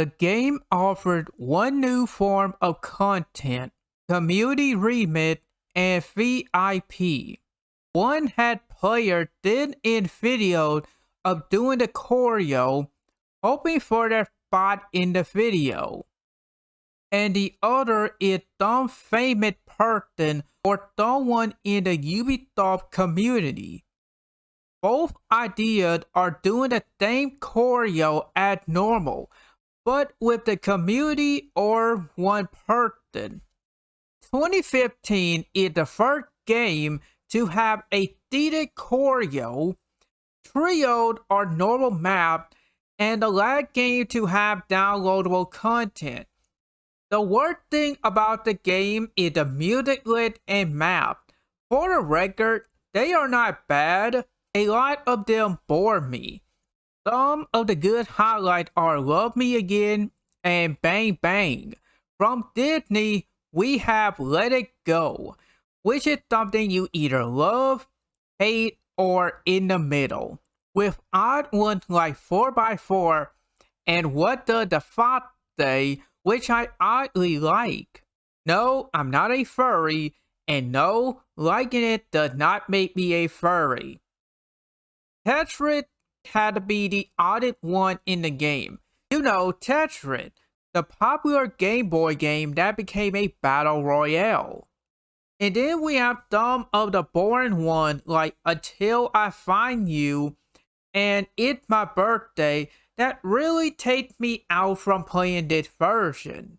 The game offered one new form of content, Community Remix and VIP. One had player did in video of doing the choreo, hoping for their spot in the video. And the other is some famous person or someone in the Ubisoft community. Both ideas are doing the same choreo as normal, but with the community or one person. 2015 is the first game to have a seated choreo, trioed or normal map, and the last game to have downloadable content. The worst thing about the game is the music list and map. For the record, they are not bad. A lot of them bore me. Some of the good highlights are Love Me Again and Bang Bang. From Disney, we have Let It Go, which is something you either love, hate, or in the middle. With odd ones like 4x4 and What Does the Fox Say, which I oddly like. No, I'm not a furry, and no, liking it does not make me a furry. Tetris had to be the oddest one in the game. You know, Tetris, the popular Game Boy game that became a battle royale. And then we have some of the boring ones like Until I Find You and It's My Birthday that really take me out from playing this version.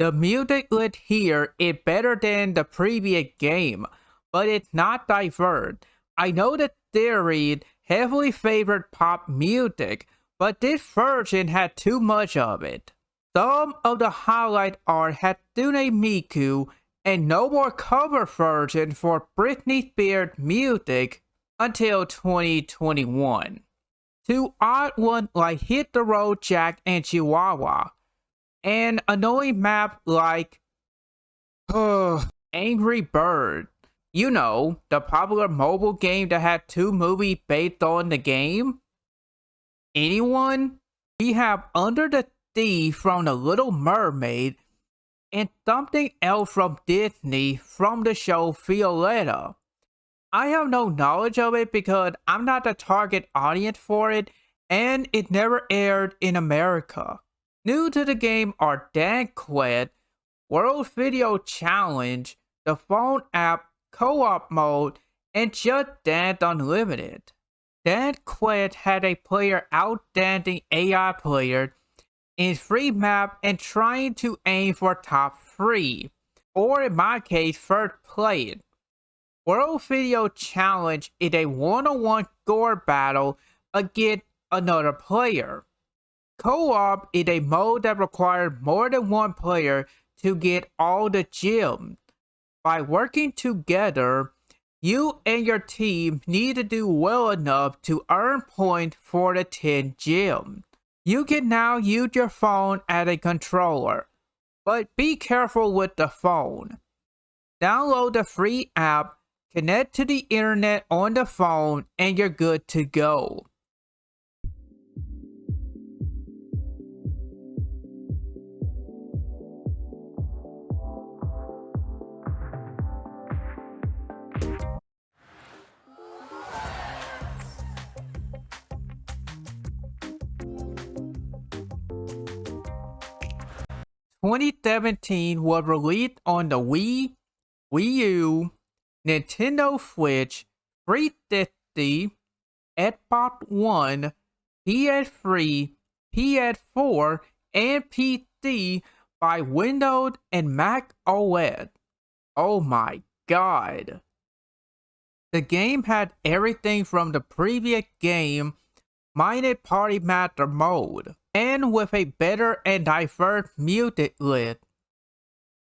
The music lit here is better than the previous game, but it's not diverse. I know that theory heavily favored pop music, but this version had too much of it. Some of the highlight art had Hatsune Miku and no more cover version for Britney Spears music until 2021. Two odd ones like Hit the Road Jack and Chihuahua an annoying map like Angry Bird. You know, the popular mobile game that had two movies based on the game? Anyone? We have Under the Sea from The Little Mermaid and something else from Disney from the show Violetta. I have no knowledge of it because I'm not the target audience for it and it never aired in America. New to the game are Dance Quest, World Video Challenge, the phone app co-op mode, and Just Dance Unlimited. Dance Quest had a player outstanding AI player in free map and trying to aim for top 3, or in my case, first place. World Video Challenge is a one-on-one score battle against another player. Co-op is a mode that requires more than one player to get all the gems. By working together, you and your team need to do well enough to earn points for the 10 gems. You can now use your phone as a controller, but be careful with the phone. Download the free app, connect to the internet on the phone, and you're good to go. 2017 was released on the Wii, Wii U, Nintendo Switch, 360, Xbox One, PS3, PS4, and PC by Windows and Mac OS. Oh my god. The game had everything from the previous game, minus Party Master mode, and with a better and diverse music list.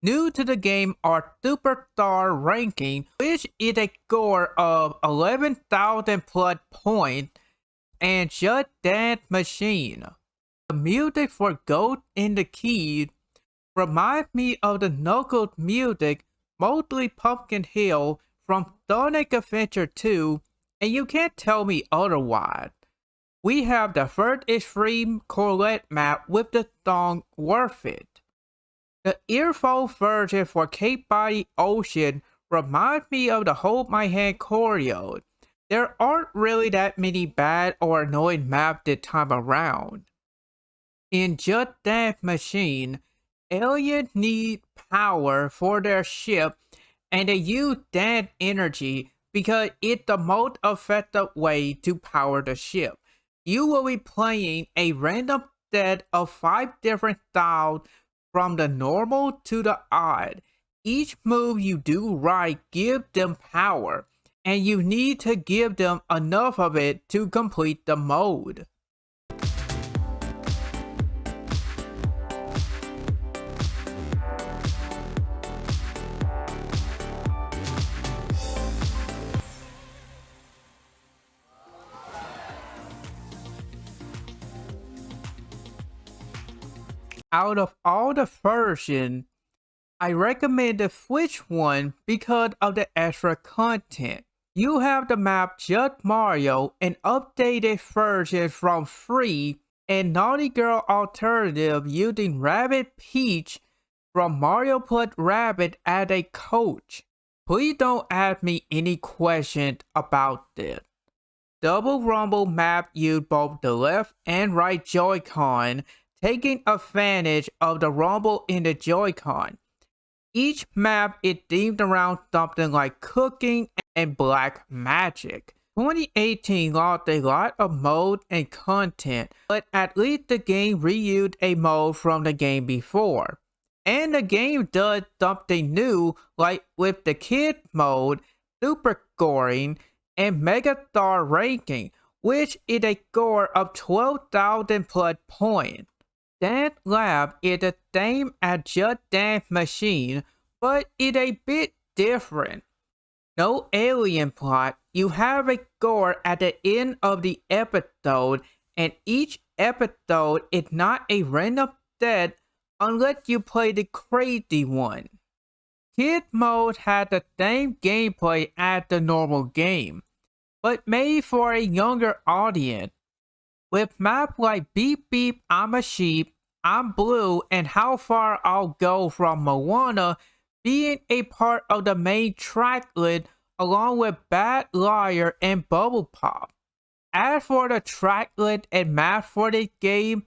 New to the game are Superstar Ranking, which is a score of 11,000 plus points, and Just Dance Machine. The music for Ghost in the Key reminds me of the Knuckles music, mostly Pumpkin Hill from Sonic Adventure 2, and you can't tell me otherwise. We have the first extreme Colette map with the song Worth It. The earphone version for Cake by the Ocean reminds me of the Hold My Hand choreo. There aren't really that many bad or annoying maps this time around. In Just Dance Machine, aliens need power for their ship and they use that energy because it's the most effective way to power the ship. You will be playing a random set of five different styles from the normal to the odd. Each move you do right gives them power, and you need to give them enough of it to complete the mode. Out of all the version, I recommend the Switch one because of the extra content. You have the map Just Mario, an updated version from Free, and Naughty Girl alternative using Rabbid Peach from Mario put Rabbit as a coach. Please don't ask me any questions about this. Double Rumble map used both the left and right Joy-Con taking advantage of the rumble in the Joy-Con. Each map is themed around something like cooking and black magic. 2018 lost a lot of mode and content, but at least the game reused a mode from the game before. And the game does something new like with the kid mode, super scoring, and mega star ranking, which is a score of 12,000 plus points. Dance Lab is the same as Just Dance Machine, but it's a bit different. No alien plot, you have a score at the end of the episode, and each episode is not a random set unless you play the crazy one. Kid mode has the same gameplay as the normal game, but made for a younger audience. With maps like Beep Beep I'm a Sheep, I'm Blue, and How Far I'll Go from Moana being a part of the main track list along with Bad Liar and Bubble Pop. As for the track list and map for the game,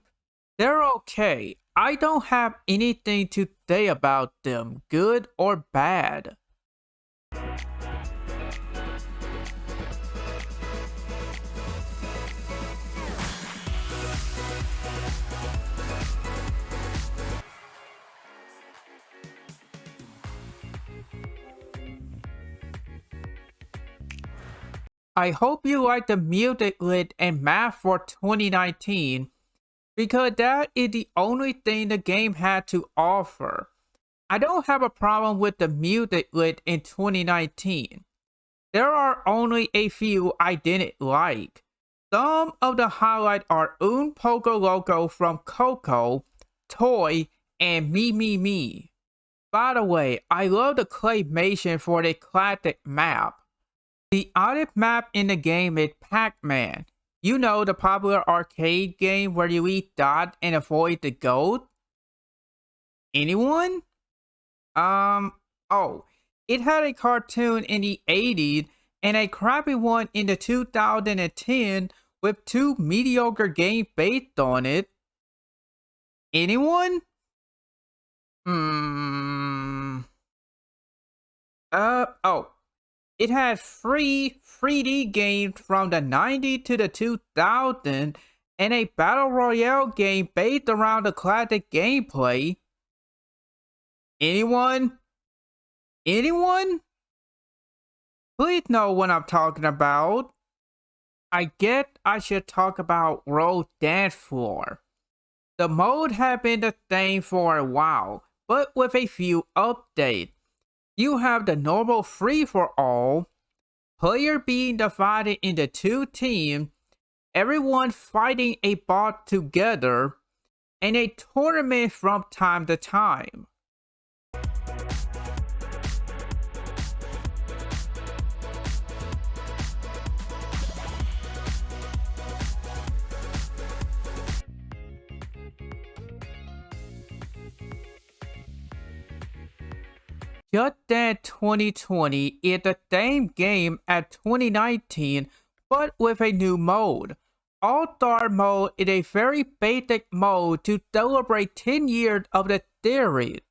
they're okay. I don't have anything to say about them, good or bad. I hope you like the music lit and map for 2019 because that is the only thing the game had to offer. I don't have a problem with the music lit in 2019. There are only a few I didn't like. Some of the highlights are Un Poco Loco from Coco, Toy, and Me Me Me. By the way, I love the claymation for the classic map. The oddest map in the game is Pac-Man. You know the popular arcade game where you eat dot and avoid the goat? Anyone? Um, oh, it had a cartoon in the 80s and a crappy one in the 2010 with two mediocre games based on it. Anyone? Hmm. Uh, oh, it had free 3D games from the 90s to the 2000s and a battle royale game based around the classic gameplay. Anyone? Anyone? Please know what I'm talking about. I get I should talk about World Dance Floor. The mode had been the same for a while, but with a few updates. You have the normal free-for-all, player being divided into two teams, everyone fighting a bot together, and a tournament from time to time. Just Dance 2020 is the same game as 2019 but with a new mode. All-Star mode is a very basic mode to celebrate 10 years of the series.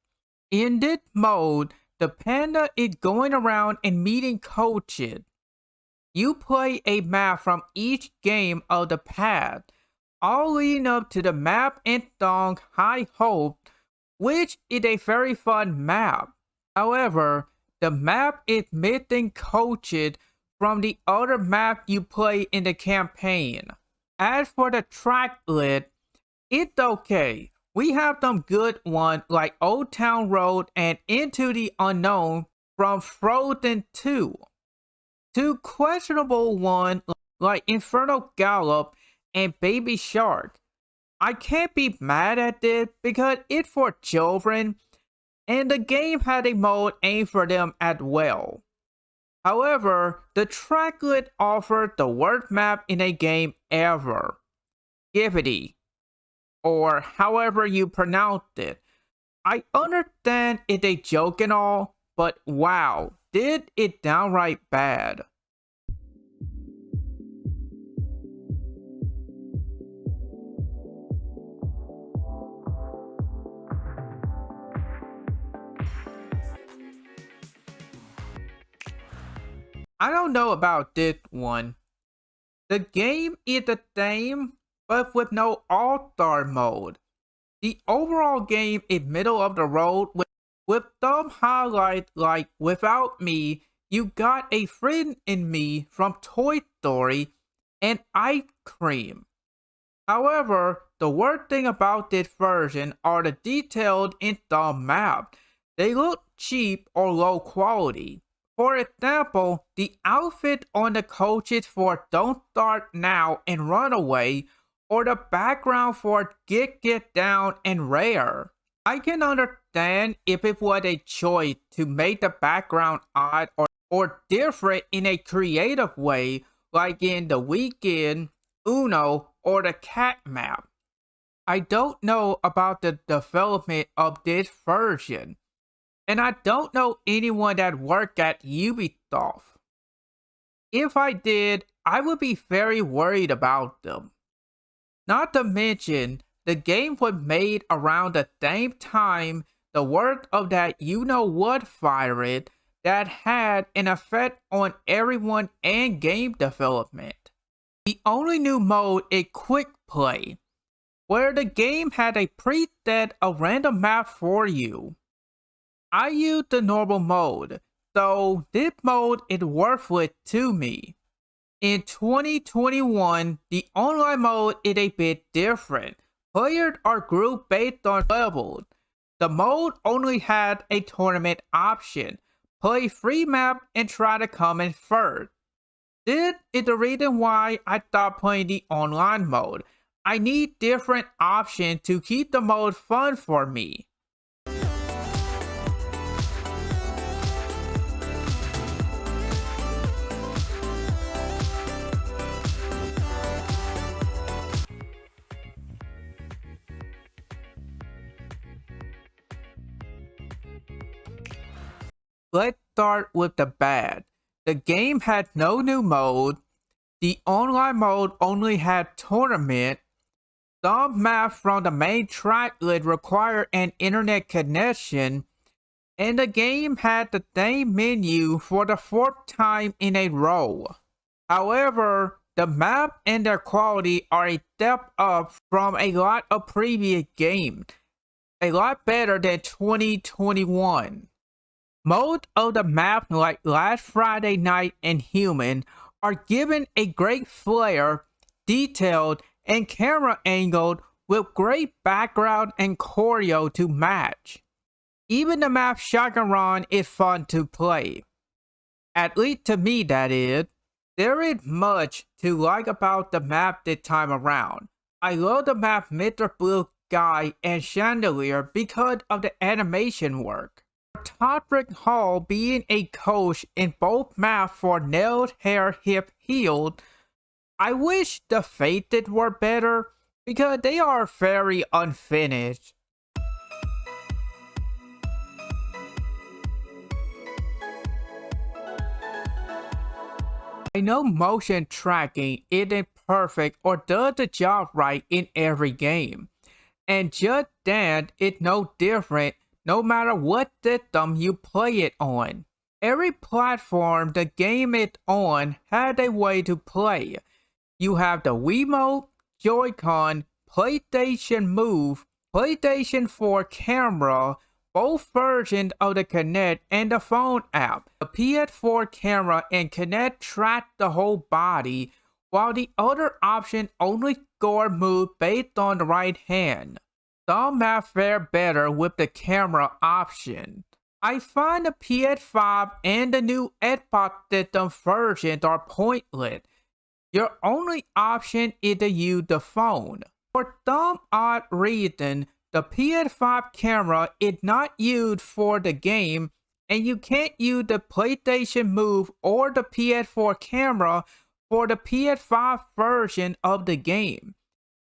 In this mode, the panda is going around and meeting coaches. You play a map from each game of the past, all leading up to the map and song High Hope, which is a very fun map. However, the map is missing coaches from the other map you play in the campaign. As for the track list, it's okay. We have some good ones like Old Town Road and Into the Unknown from Frozen 2. Two questionable ones like Infernal Galop and Baby Shark. I can't be mad at this because it's for children and the game had a mode aimed for them as well. However, the tracklet offered the worst map in a game ever. Skibidi, or however you pronounce it. I understand it's a joke and all, but wow, did it downright bad. I don't know about this one. The game is the same, but with no all-star mode. The overall game is middle of the road with, with some highlights like Without Me, You Got a Friend in Me from Toy Story, and Ice Cream. However, the worst thing about this version are the details in the map. They look cheap or low quality. For example, the outfit on the coaches for Don't Start Now and Runaway, or the background for Get Get Down and Rare. I can understand if it was a choice to make the background odd or, or different in a creative way, like in The Weeknd, Uno, or the cat map. I don't know about the development of this version, and I don't know anyone that worked at Ubisoft. If I did, I would be very worried about them. Not to mention, the game was made around the same time the work of that you-know-what virus that had an effect on everyone and game development. The only new mode is Quick Play, where the game had a preset of random map for you. I use the normal mode, so this mode is worthless to me. In 2021, the online mode is a bit different. Players are grouped based on levels. The mode only had a tournament option. Play free map and try to come in first. This is the reason why I stopped playing the online mode. I need different options to keep the mode fun for me. Let's start with the bad. The game had no new mode. The online mode only had tournament. Some maps from the main tracklet require an internet connection. And the game had the same menu for the fourth time in a row. However, the map and their quality are a step up from a lot of previous games. A lot better than 2021. Most of the maps like Last Friday Night and Human are given a great flair, detailed, and camera angled with great background and choreo to match. Even the map Shotgun Run is fun to play. At least to me that is. There is much to like about the map this time around. I love the map Mr. Blue Sky and Chandelier because of the animation work. Todrick Hall being a coach in both maps for Nails, Hair, Hips, Heels, I wish the Fated were better because they are very unfinished. I know motion tracking isn't perfect or does the job right in every game. And Just Dance is no different no matter what system you play it on. Every platform the game is on had a way to play. You have the Wiimote, Joy-Con, PlayStation Move, PlayStation 4 camera, both versions of the Kinect and the phone app. The PS4 camera and Kinect track the whole body, while the other option only score move based on the right hand. Some have fare better with the camera option. I find the PS5 and the new Xbox system versions are pointless. Your only option is to use the phone. For some odd reason, the PS5 camera is not used for the game and you can't use the PlayStation Move or the PS4 camera for the PS5 version of the game.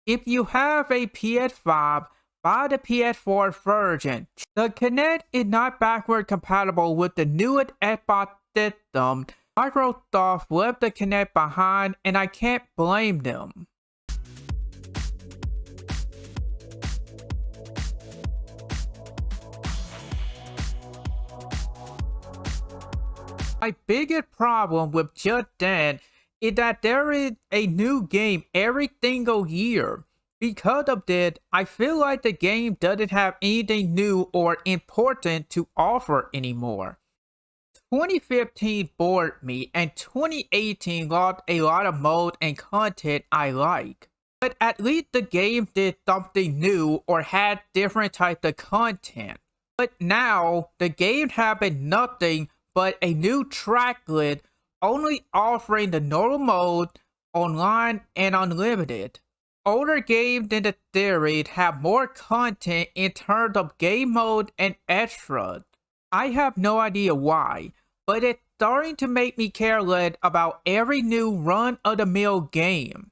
If you have a PS5, buy the PS4 version. The Kinect is not backward compatible with the newest Xbox system. Microsoft left the Kinect behind and I can't blame them. My biggest problem with Just Dance is that there is a new game every single year. Because of that, I feel like the game doesn't have anything new or important to offer anymore. 2015 bored me and 2018 lost a lot of mode and content I like. But at least the game did something new or had different types of content. But now, the game has been nothing but a new track list only offering the normal mode, online, and unlimited. Older games than the series have more content in terms of game mode and extras. I have no idea why, but it's starting to make me careless about every new run-of-the-mill game.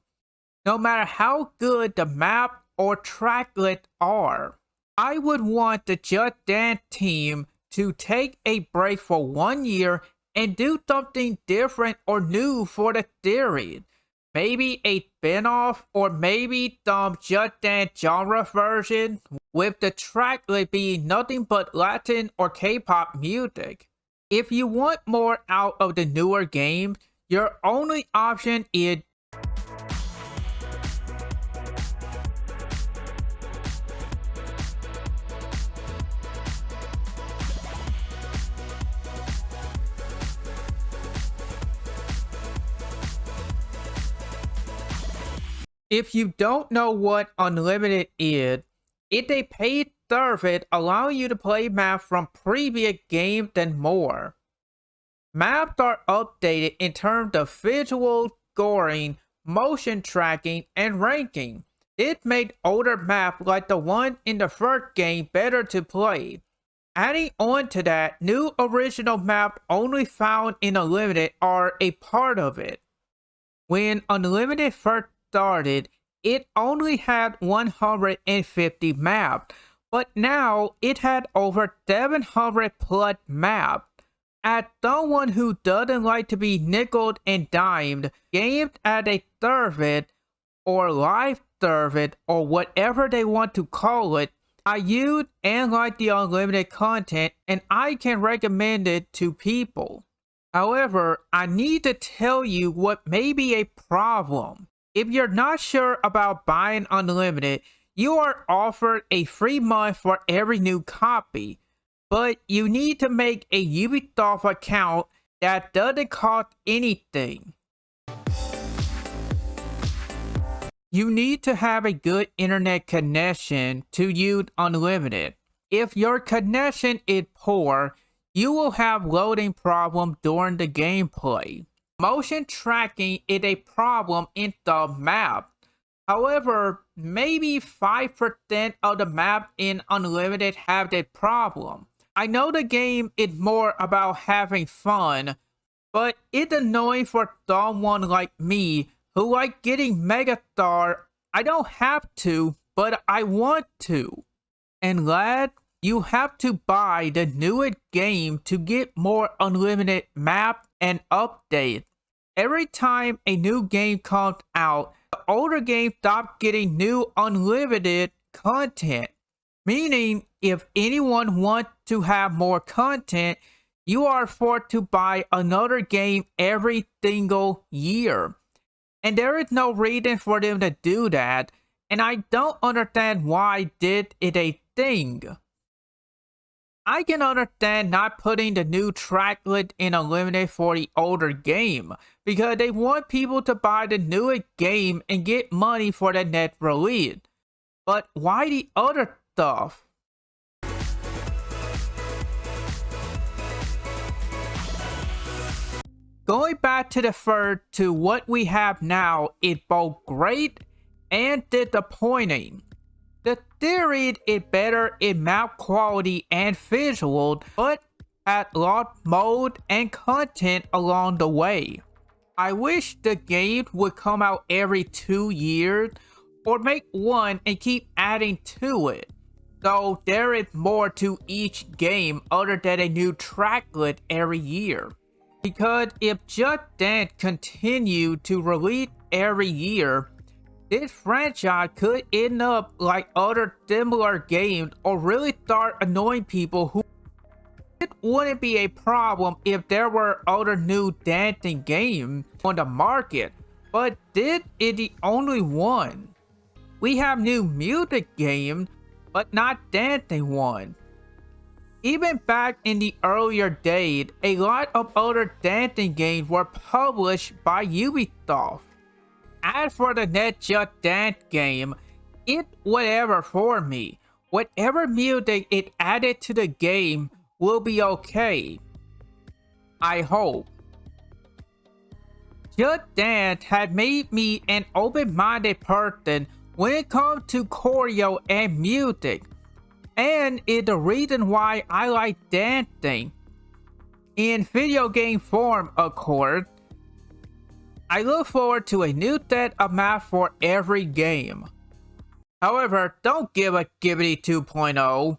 No matter how good the map or tracklet are, I would want the Just Dance team to take a break for one year and do something different or new for the series. Maybe a spin-off or maybe some Just Dance genre version with the track being nothing but Latin or K-pop music. If you want more out of the newer game, your only option is If you don't know what Unlimited is, it's a paid service allowing you to play maps from previous games and more. Maps are updated in terms of visual scoring, motion tracking, and ranking. It made older maps like the one in the first game better to play. Adding on to that, new original maps only found in Unlimited are a part of it. When Unlimited first started, it only had 150 maps, but now it had over 700 plus maps. As someone who doesn't like to be nickeled and dimed, games as a service or live service or whatever they want to call it, I use and like the unlimited content and I can recommend it to people. However, I need to tell you what may be a problem. If you're not sure about buying Unlimited, you are offered a free month for every new copy. but you need to make a Ubisoft account that doesn't cost anything. You need to have a good internet connection to use Unlimited. If your connection is poor, you will have loading problems during the gameplay. Motion tracking is a problem in the map. However, maybe 5% of the map in Unlimited have that problem. I know the game is more about having fun, but it's annoying for someone like me who like getting Megastar. I don't have to, but I want to. And lad, you have to buy the newest game to get more unlimited map and update. Every time a new game comes out, the older game stop getting new unlimited content. Meaning, if anyone wants to have more content, you are forced to buy another game every single year. And there is no reason for them to do that, and I don't understand why did it a thing. I can understand not putting the new tracklet in Unlimited for the older game, because they want people to buy the newest game and get money for the net release. But why the other stuff? Going back to the third to what we have now is both great and disappointing. The theory is better in map quality and visual, but had lot mode and content along the way. I wish the game would come out every two years or make one and keep adding to it. Though there is more to each game other than a new tracklet every year. Because if Just Dance continued to release every year, this franchise could end up like other similar games or really start annoying people who it wouldn't be a problem if there were other new dancing games on the market, but this is the only one. We have new music games, but not dancing ones. Even back in the earlier days, a lot of other dancing games were published by Ubisoft. As for the Net Just Dance game, it whatever for me. Whatever music it added to the game will be okay. I hope. Just Dance had made me an open-minded person when it comes to choreo and music, and is the reason why I like dancing. In video game form, of course, I look forward to a new set of maps for every game. However, don't give a Skibidi 2.0